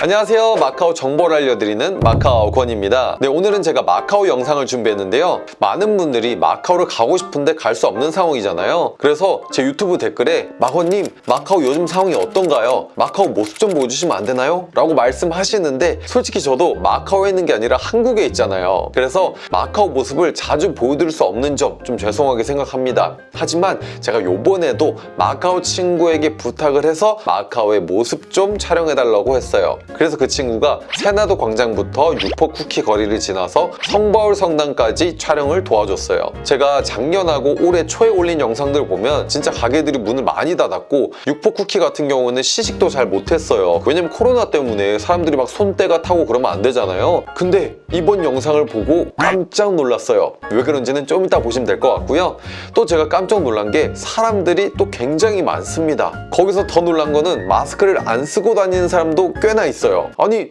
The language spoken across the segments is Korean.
안녕하세요. 마카오 정보를 알려드리는 마카오 권입니다. 네 오늘은 제가 마카오 영상을 준비했는데요. 많은 분들이 마카오를 가고 싶은데 갈 수 없는 상황이잖아요. 그래서 제 유튜브 댓글에 마호님 마카오 요즘 상황이 어떤가요? 마카오 모습 좀 보여주시면 안 되나요? 라고 말씀하시는데 솔직히 저도 마카오에 있는 게 아니라 한국에 있잖아요. 그래서 마카오 모습을 자주 보여드릴 수 없는 점 좀 죄송하게 생각합니다. 하지만 제가 요번에도 마카오 친구에게 부탁을 해서 마카오의 모습 좀 촬영해달라고 했어요 그래서 그 친구가 세나도 광장부터 육포 쿠키 거리를 지나서 성바울 성당까지 촬영을 도와줬어요. 제가 작년하고 올해 초에 올린 영상들을 보면 진짜 가게들이 문을 많이 닫았고 육포 쿠키 같은 경우는 시식도 잘 못했어요. 왜냐면 코로나 때문에 사람들이 막 손때가 타고 그러면 안 되잖아요. 근데 이번 영상을 보고 깜짝 놀랐어요. 왜 그런지는 좀 이따 보시면 될 것 같고요. 또 제가 깜짝 놀란 게 사람들이 또 굉장히 많습니다. 거기서 더 놀란 거는 마스크를 안 쓰고 다니는 사람도 꽤나 있어요. 아니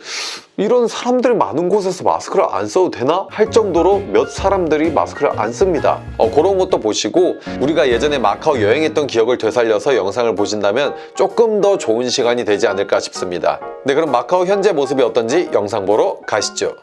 이런 사람들이 많은 곳에서 마스크를 안 써도 되나? 할 정도로 몇 사람들이 마스크를 안 씁니다. 어, 그런 것도 보시고 우리가 예전에 마카오 여행했던 기억을 되살려서 영상을 보신다면 조금 더 좋은 시간이 되지 않을까 싶습니다. 네 그럼 마카오 현재 모습이 어떤지 영상 보러 가시죠.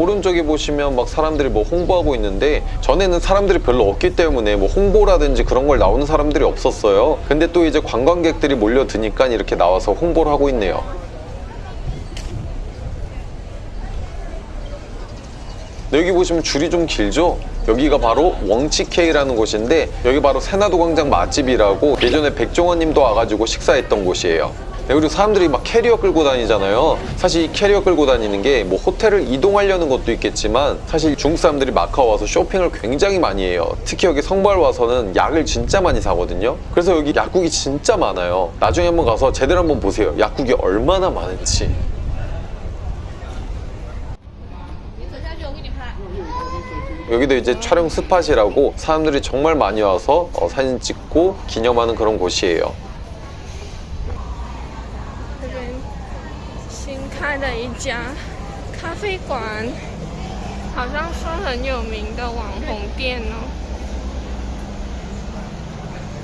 오른쪽에 보시면 막 사람들이 뭐 홍보하고 있는데 전에는 사람들이 별로 없기 때문에 뭐 홍보라든지 그런 걸 나오는 사람들이 없었어요. 근데 또 이제 관광객들이 몰려드니까 이렇게 나와서 홍보를 하고 있네요. 네, 여기 보시면 줄이 좀 길죠? 여기가 바로 웡치케이라는 곳인데 여기 바로 세나도 광장 맛집이라고 예전에 백종원 님도 와가지고 식사했던 곳이에요 네, 그리고 사람들이 막 캐리어 끌고 다니잖아요. 사실 이 캐리어 끌고 다니는 게 뭐 호텔을 이동하려는 것도 있겠지만 사실 중국 사람들이 마카오 와서 쇼핑을 굉장히 많이 해요. 특히 여기 성발 와서는 약을 진짜 많이 사거든요. 그래서 여기 약국이 진짜 많아요. 나중에 한번 가서 제대로 한번 보세요. 약국이 얼마나 많은지. 여기도 이제 촬영 스팟이라고 사람들이 정말 많이 와서 어, 사진 찍고 기념하는 그런 곳이에요. 开的一家咖啡馆，好像是很有名的网红店哦。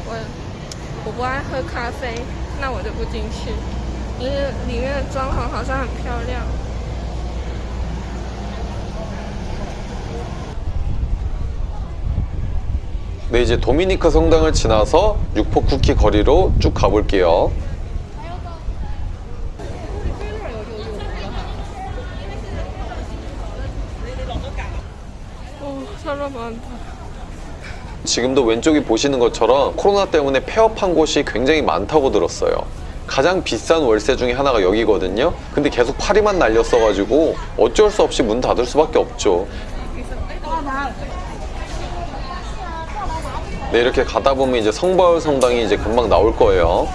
我我不爱喝咖啡，那我就不进去。因为里面的装潢好像很漂亮。 네 이제 도미니카 성당을 지나서 육포 쿠키 거리로 쭉 가볼게요 사람 많다。 지금도 왼쪽에 보시는 것처럼 코로나 때문에 폐업한 곳이 굉장히 많다고 들었어요. 가장 비싼 월세 중에 하나가 여기거든요. 근데 계속 파리만 날렸어가지고 어쩔 수 없이 문 닫을 수밖에 없죠. 네 이렇게 가다 보면 이제 성바울 성당이 이제 금방 나올 거예요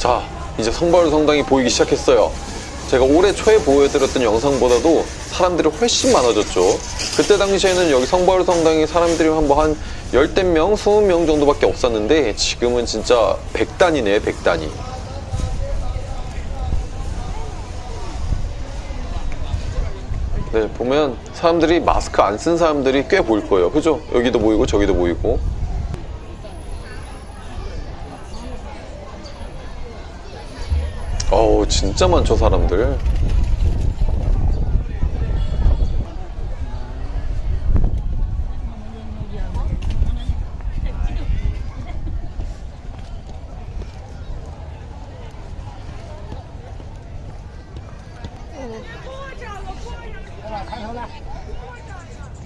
자 이제 성바울 성당이 보이기 시작했어요. 제가 올해 초에 보여드렸던 영상보다도 사람들이 훨씬 많아졌죠. 그때 당시에는 여기 성바울 성당에 사람들이 한번 한 열댓 명, 스무 명 정도밖에 없었는데 지금은 진짜 백단이네 백단이. 네 보면 사람들이 마스크 안 쓴 사람들이 꽤 보일 거예요. 그죠? 여기도 보이고 저기도 보이고 어우 진짜 많죠 사람들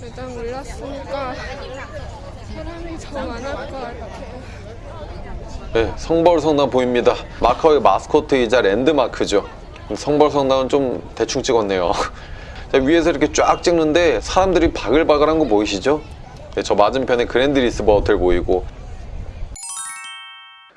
일단 올랐으니까 사람이 더 많을 것 같아요. 네, 성바울 성당 보입니다. 마카오의 마스코트이자 랜드마크죠. 성바울 성당은 좀 대충 찍었네요. 자, 위에서 이렇게 쫙 찍는데 사람들이 바글바글한 거 보이시죠? 네, 저 맞은편에 그랜드 리스보아 호텔 보이고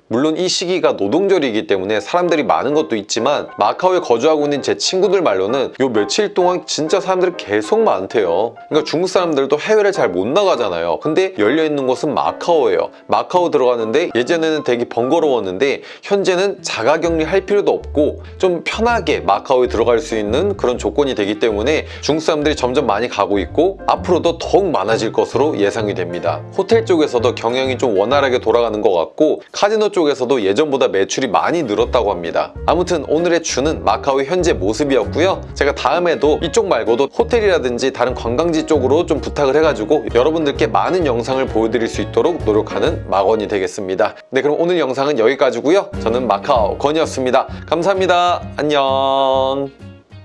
물론 이 시기가 노동절이기 때문에 사람들이 많은 것도 있지만 마카오에 거주하고 있는 제 친구들 말로는 요 며칠 동안 진짜 사람들이 계속 많대요. 그러니까 중국 사람들도 해외를 잘 못 나가잖아요. 근데 열려 있는 곳은 마카오예요. 마카오 들어가는데 예전에는 되게 번거로웠는데 현재는 자가격리 할 필요도 없고 좀 편하게 마카오에 들어갈 수 있는 그런 조건이 되기 때문에 중국 사람들이 점점 많이 가고 있고 앞으로도 더욱 많아질 것으로 예상이 됩니다. 호텔 쪽에서도 경영이 좀 원활하게 돌아가는 것 같고 카지노 쪽에서도 예전보다 매출이 많이 늘었다고 합니다. 아무튼 오늘의 주는 마카오의 현재 모습이었고요. 제가 다음에도 이쪽 말고도 호텔이라든지 다른 관광지 쪽으로 좀 부탁을 해가지고 여러분들께 많은 영상을 보여드릴 수 있도록 노력하는 마건이 되겠습니다. 네 그럼 오늘 영상은 여기까지고요. 저는 마카오 건이었습니다. 감사합니다. 안녕